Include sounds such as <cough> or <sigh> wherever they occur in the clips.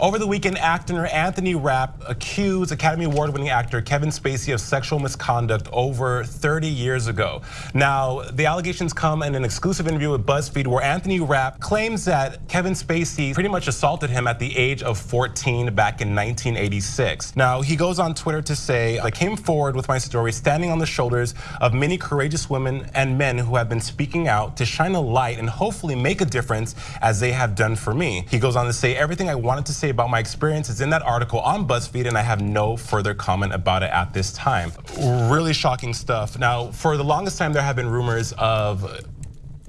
Over the weekend, actor Anthony Rapp accused Academy Award winning actor Kevin Spacey of sexual misconduct over 30 years ago. Now, the allegations come in an exclusive interview with BuzzFeed where Anthony Rapp claims that Kevin Spacey pretty much assaulted him at the age of 14 back in 1986. Now, he goes on Twitter to say, I came forward with my story standing on the shoulders of many courageous women and men who have been speaking out to shine a light and hopefully make a difference as they have done for me. He goes on to say, everything I wanted to say about my experience is in that article on BuzzFeed, and I have no further comment about it at this time. Really shocking stuff. Now, for the longest time, there have been rumors of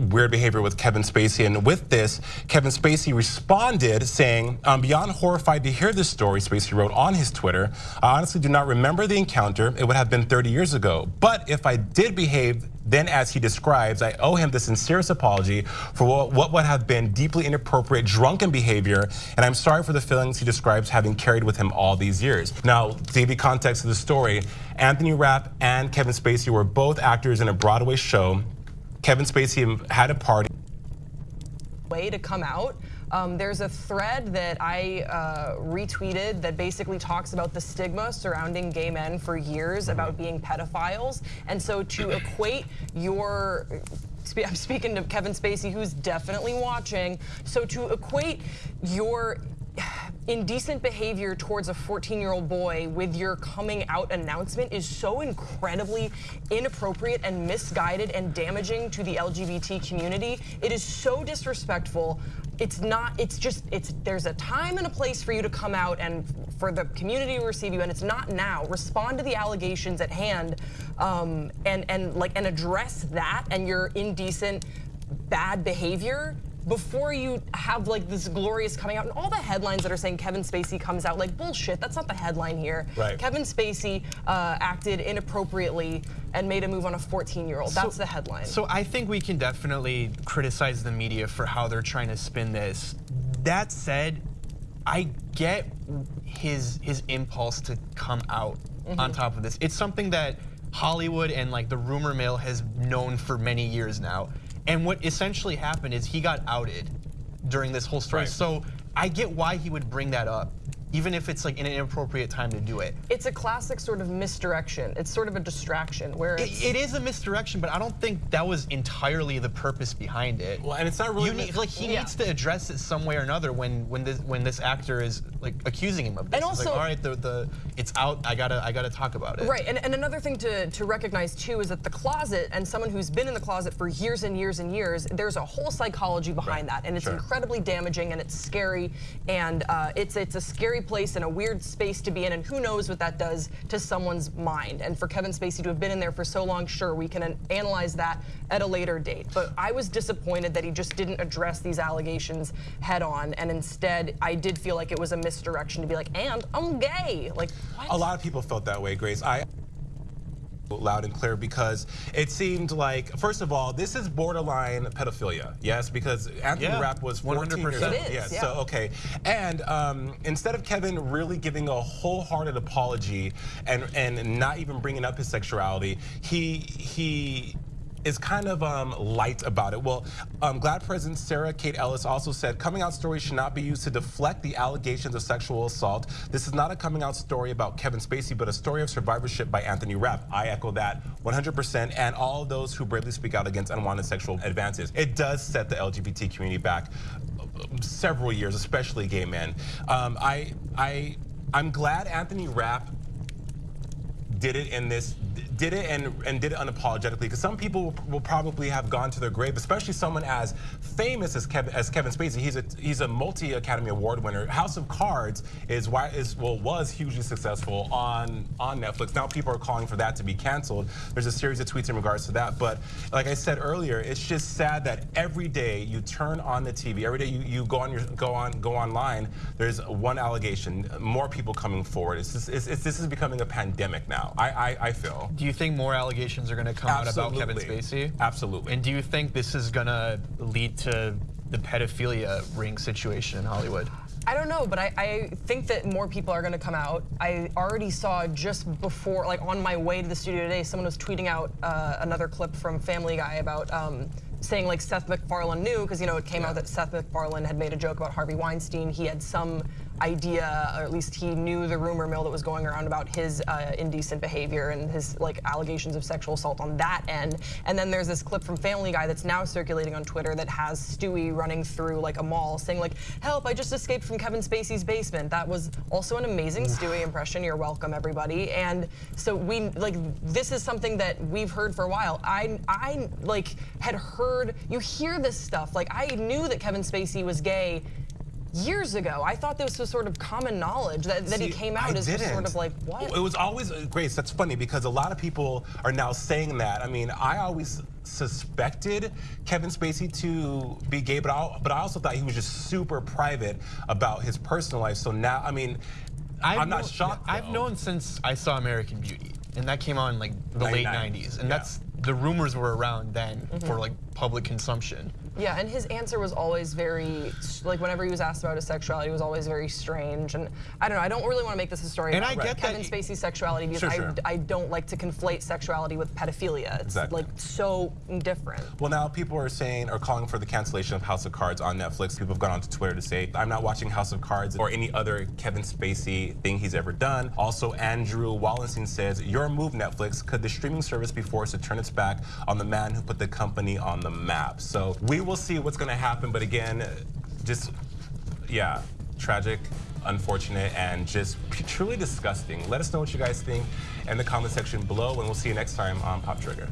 weird behavior with Kevin Spacey. And with this, Kevin Spacey responded saying, I'm beyond horrified to hear this story, Spacey wrote on his Twitter. I honestly do not remember the encounter. It would have been 30 years ago. But if I did behave then as he describes, I owe him the sincerest apology for what would have been deeply inappropriate drunken behavior, and I'm sorry for the feelings he describes having carried with him all these years. Now, to give you context of the story, Anthony Rapp and Kevin Spacey were both actors in a Broadway show Kevin Spacey had a party. Way to come out. Um, there's a thread that I uh, retweeted that basically talks about the stigma surrounding gay men for years mm-hmm. about being pedophiles. And so to <clears throat> equate your I'm speaking to Kevin Spacey, who's definitely watching. So to equate your indecent behavior towards a 14-year-old boy with your coming out announcement is so incredibly inappropriate and misguided and damaging to the LGBT community. It is so disrespectful. It's not, it's just, it's there's a time and a place for you to come out and for the community to receive you, and it's not now. Respond to the allegations at hand um, and, and, like, and address that and your indecent bad behavior before you have like this glorious coming out and all the headlines that are saying Kevin Spacey comes out like bullshit. That's not the headline here. Right. Kevin Spacey uh, acted inappropriately and made a move on a 14 year old. That's so, the headline. So I think we can definitely criticize the media for how they're trying to spin this. That said, I get his his impulse to come out mm -hmm. on top of this. It's something that Hollywood and like the rumor mill has known for many years now. And what essentially happened is he got outed during this whole story. Right. So I get why he would bring that up even if it's like in an inappropriate time to do it. It's a classic sort of misdirection. It's sort of a distraction where it, it is a misdirection, but I don't think that was entirely the purpose behind it. Well, and it's not really need, like he yeah. needs to address it some way or another when when this when this actor is like accusing him of this. And also, like, all right, the the it's out. I gotta I gotta talk about it. Right, and and another thing to to recognize too is that the closet and someone who's been in the closet for years and years and years, there's a whole psychology behind right. that, and it's sure. incredibly damaging and it's scary, and uh, it's it's a scary place and a weird space to be in, and who knows what that does to someone's mind. And for Kevin Spacey to have been in there for so long, sure, we can analyze that at a later date. But I was disappointed that he just didn't address these allegations head on, and instead, I did feel like it was a misdirection to be like, and I'm gay. Like, what? A lot of people felt that way, Grace. I loud and clear because it seemed like, first of all, this is borderline pedophilia, yes? Because Anthony yeah, Rapp was 14 100%. years old. yeah, so okay. And um, instead of Kevin really giving a wholehearted apology and and not even bringing up his sexuality, he he is kind of um, light about it. Well, um, GLAAD President Sarah Kate Ellis also said coming out stories should not be used to deflect the allegations of sexual assault. This is not a coming out story about Kevin Spacey, but a story of survivorship by Anthony Rapp. I echo that 100% and all those who bravely speak out against unwanted sexual advances. It does set the LGBT community back several years, especially gay men. Um, I, I, I'm glad Anthony Rapp did it in this did it and, and did it unapologetically because some people will, probably have gone to their grave, especially someone as famous as Kevin, as Kevin Spacey. He's a he's a multi Academy Award winner. House of Cards is why is well was hugely successful on on Netflix. Now people are calling for that to be canceled. There's a series of tweets in regards to that. But like I said earlier, it's just sad that every day you turn on the TV, every day you, you go on your go on go online, there's one allegation, more people coming forward. It's, just, it's, it's this is becoming a pandemic now. I I, I feel. Do you you think more allegations are going to come Absolutely. out about Kevin Spacey? Absolutely. And do you think this is going to lead to the pedophilia ring situation in Hollywood? I don't know, but I, I, think that more people are going to come out. I already saw just before, like on my way to the studio today, someone was tweeting out uh, another clip from Family Guy about um, saying like Seth MacFarlane knew because you know it came out that Seth MacFarlane had made a joke about Harvey Weinstein. He had some idea, or at least he knew the rumor mill that was going around about his uh, indecent behavior and his like allegations of sexual assault on that end. And then there's this clip from Family Guy that's now circulating on Twitter that has Stewie running through like a mall saying like, "Help! I just escaped from Kevin Spacey's basement." That was also an amazing Stewie impression. You're welcome, everybody. And so we like this is something that we've heard for a while. I I like had heard you hear this stuff. Like I knew that Kevin Spacey was gay years ago. I thought this was sort of common knowledge that, that he came out I as just sort didn't. of like what? It was always uh, Grace. That's funny because a lot of people are now saying that. I mean, I always suspected Kevin Spacey to be gay, but I, but I also thought he was just super private about his personal life. So now, I mean, I'm not known- shocked. I've known since I saw American Beauty, and that came on like the Late late 90s, 90s, and yeah. that's the rumors were around then Mm-hmm. for like public consumption. Yeah, and his answer was always very, like whenever he was asked about his sexuality, it was always very strange. And I don't know, I don't really want to make this a story And about I get Kevin y- Spacey's sexuality because Sure, I. I don't like to conflate sexuality with pedophilia. It's Exactly. like so different. Well, now people are saying or calling for the cancellation of House of Cards on Netflix. People have gone onto Twitter to say, I'm not watching House of Cards or any other Kevin Spacey thing he's ever done. Also, Andrew Wallenstein says, Your move, Netflix. Could the streaming service be forced to turn its back on the man who put the company on the map? So we will see what's going to happen. But again, just, yeah, tragic. Unfortunate and just truly disgusting. Let us know what you guys think in the comment section below, and we'll see you next time on Pop Trigger.